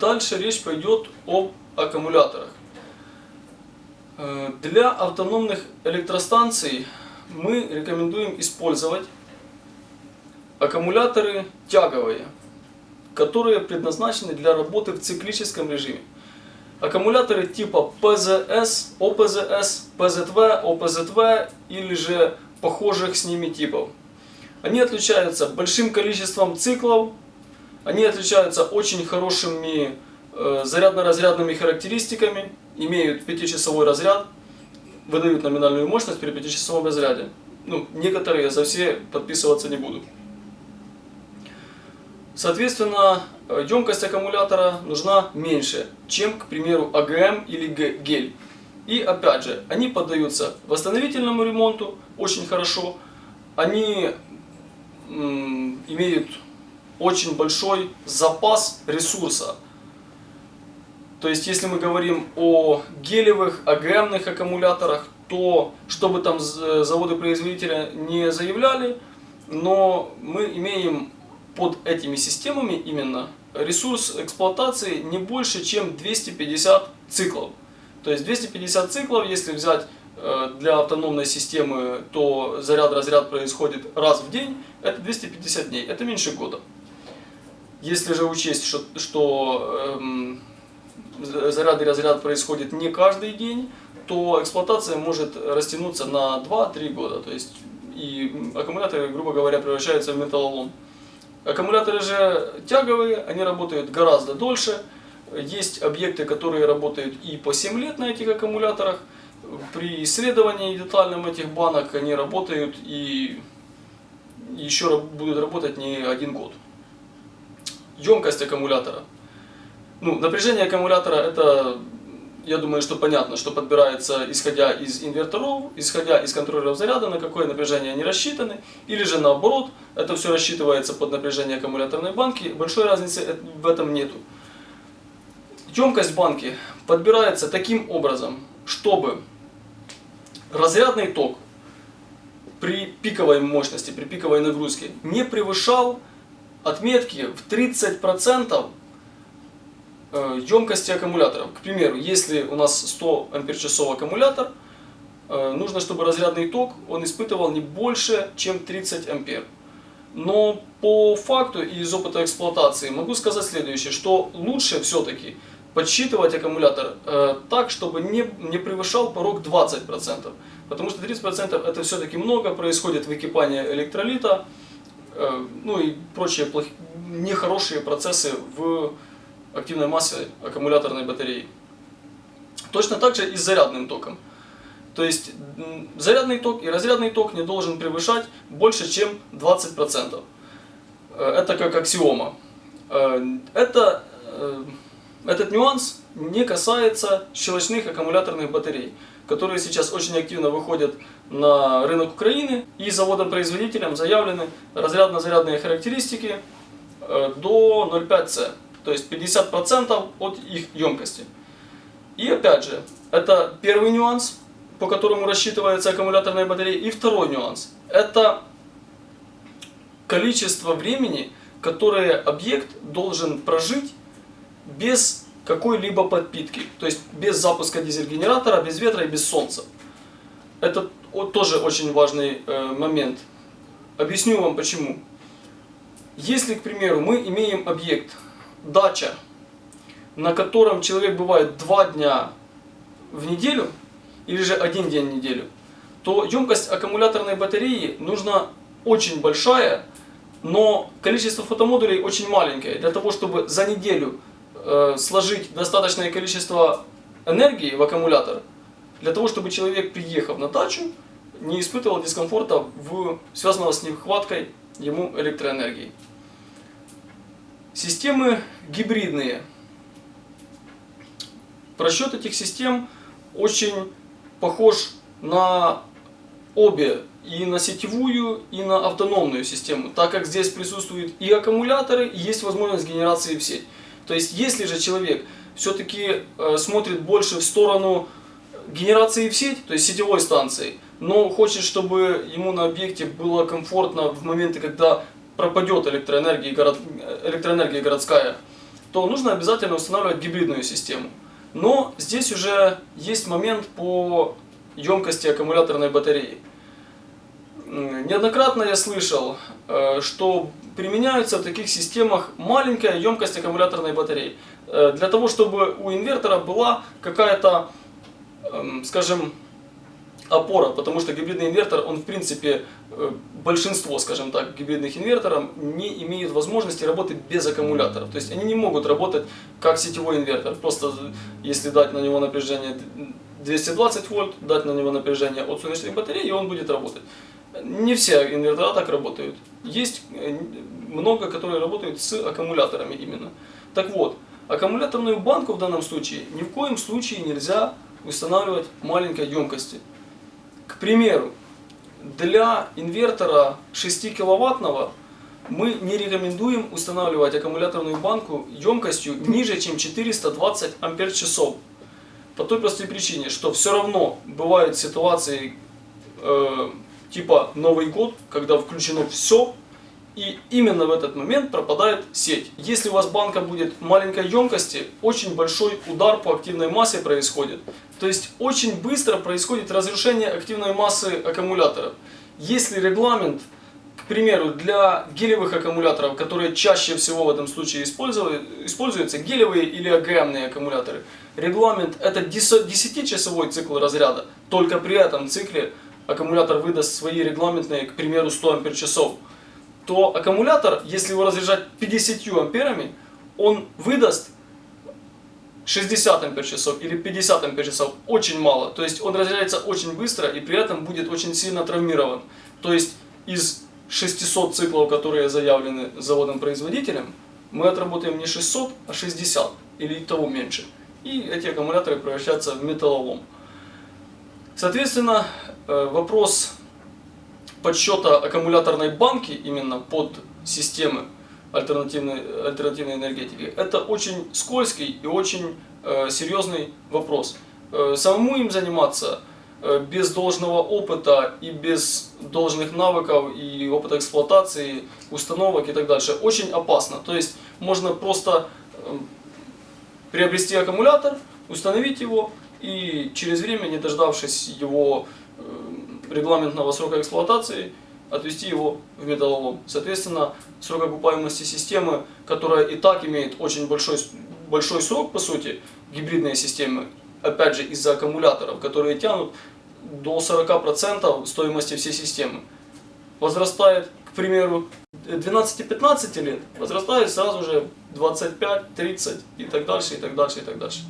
дальше речь пойдет об аккумуляторах. Э, Для автономных электростанций мы рекомендуем использовать аккумуляторы тяговые, которые предназначены для работы в циклическом режиме. Аккумуляторы типа ПЗС, ОПЗС, ПЗВ, ОПЗВ или же похожих с ними типов. Они отличаются большим количеством циклов, они отличаются очень хорошими э, зарядно-разрядными характеристиками, имеют 5-часовой разряд, выдают номинальную мощность при 5-часовом разряде. Ну, некоторые за все подписываться не буду. Соответственно, емкость аккумулятора нужна меньше, чем, к примеру, АГМ или гель. И опять же, они поддаются восстановительному ремонту очень хорошо. Они имеют очень большой запас ресурса. То есть, если мы говорим о гелевых, АГМных аккумуляторах, то, чтобы там заводы-производителя не заявляли, но мы имеем под этими системами именно ресурс эксплуатации не больше, чем 250 циклов. То есть 250 циклов, если взять э, для автономной системы, то заряд-разряд происходит раз в день, это 250 дней, это меньше года. Если же учесть, что, что эм, заряд и разряд происходит не каждый день, то эксплуатация может растянуться на 2-3 года. То есть и аккумуляторы, грубо говоря, превращаются в металлолом. Аккумуляторы же тяговые, они работают гораздо дольше. Есть объекты, которые работают и по 7 лет на этих аккумуляторах. При исследовании детальном этих банок они работают и еще будут работать не один год емкость аккумулятора. Ну, напряжение аккумулятора это, я думаю, что понятно, что подбирается исходя из инверторов, исходя из контроллеров заряда, на какое напряжение они рассчитаны, или же наоборот, это все рассчитывается под напряжение аккумуляторной банки, большой разницы в этом нету. Емкость банки подбирается таким образом, чтобы разрядный ток при пиковой мощности, при пиковой нагрузке не превышал отметки в 30% емкости аккумуляторов. К примеру, если у нас 100 ампер-часов аккумулятор, э, нужно, чтобы разрядный ток он испытывал не больше, чем 30 ампер. Но по факту и из опыта эксплуатации могу сказать следующее, что лучше все-таки подсчитывать аккумулятор э, так, чтобы не, не превышал порог 20%. Потому что 30% это все-таки много, происходит выкипание электролита, Э, ну и прочие плохие, нехорошие процессы в активной массе аккумуляторной батареи. Точно так же и с зарядным током. То есть зарядный ток и разрядный ток не должен превышать больше, чем 20%. Э, это как аксиома. Э, это, этот нюанс не касается щелочных аккумуляторных батарей которые сейчас очень активно выходят на рынок Украины. И заводом-производителем заявлены разрядно-зарядные характеристики э, до 0,5C, то есть 50% от их емкости. И опять же, это первый нюанс, по которому рассчитывается аккумуляторная батарея. И второй нюанс, это количество времени, которое объект должен прожить без какой-либо подпитки. То есть без запуска дизель-генератора, без ветра и без солнца. Это тоже очень важный э, момент. Объясню вам почему. Если, к примеру, мы имеем объект дача, на котором человек бывает два дня в неделю, или же один день в неделю, то емкость аккумуляторной батареи нужна очень большая, но количество фотомодулей очень маленькое, для того, чтобы за неделю Э, сложить достаточное количество энергии в аккумулятор, для того, чтобы человек, приехав на дачу, не испытывал дискомфорта, в, связанного с нехваткой ему электроэнергии. Системы гибридные. Просчет этих систем очень похож на обе, и на сетевую, и на автономную систему, так как здесь присутствуют и аккумуляторы, и есть возможность генерации в сеть. То есть, если же человек все-таки э, смотрит больше в сторону генерации в сеть, то есть сетевой станции, но хочет, чтобы ему на объекте было комфортно в моменты, когда пропадет электроэнергия, город, электроэнергия городская, то нужно обязательно устанавливать гибридную систему. Но здесь уже есть момент по емкости аккумуляторной батареи. Неоднократно я слышал, э, что применяются в таких системах маленькая емкость аккумуляторной батареи. Э, для того, чтобы у инвертора была какая-то, эм, скажем, опора, потому что гибридный инвертор, он в принципе, э, большинство, скажем так, гибридных инверторов не имеют возможности работать без аккумуляторов. То есть они не могут работать как сетевой инвертор. Просто если дать на него напряжение 220 вольт, дать на него напряжение от солнечной батареи, и он будет работать. Не все инвертора так работают. Есть э, много, которые работают с аккумуляторами именно. Так вот, аккумуляторную банку в данном случае ни в коем случае нельзя устанавливать маленькой емкости. К примеру, для инвертора 6 киловаттного мы не рекомендуем устанавливать аккумуляторную банку емкостью ниже, чем 420 ампер часов. По той простой причине, что все равно бывают ситуации э, типа Новый год, когда включено все, и именно в этот момент пропадает сеть. Если у вас банка будет маленькой емкости, очень большой удар по активной массе происходит. То есть очень быстро происходит разрушение активной массы аккумуляторов. Если регламент, к примеру, для гелевых аккумуляторов, которые чаще всего в этом случае используются, гелевые или АГМные аккумуляторы, регламент это 10-часовой цикл разряда, только при этом цикле аккумулятор выдаст свои регламентные, к примеру, 100 ампер часов, то аккумулятор, если его разряжать 50 амперами, он выдаст 60 ампер часов или 50 ампер часов очень мало. То есть он разряжается очень быстро и при этом будет очень сильно травмирован. То есть из 600 циклов, которые заявлены заводом-производителем, мы отработаем не 600, а 60 или того меньше. И эти аккумуляторы превращаются в металлолом. Соответственно, вопрос подсчета аккумуляторной банки именно под системы альтернативной, альтернативной энергетики, это очень скользкий и очень э, серьезный вопрос. Э, самому им заниматься э, без должного опыта и без должных навыков и опыта эксплуатации, установок и так дальше очень опасно. То есть можно просто э, приобрести аккумулятор, установить его и через время, не дождавшись его э, регламентного срока эксплуатации, отвести его в металлолом. Соответственно, срок окупаемости системы, которая и так имеет очень большой, большой срок, по сути, гибридные системы, опять же, из-за аккумуляторов, которые тянут до 40% стоимости всей системы, возрастает, к примеру, 12-15 лет, возрастает сразу же 25, 30 и так дальше, и так дальше, и так дальше.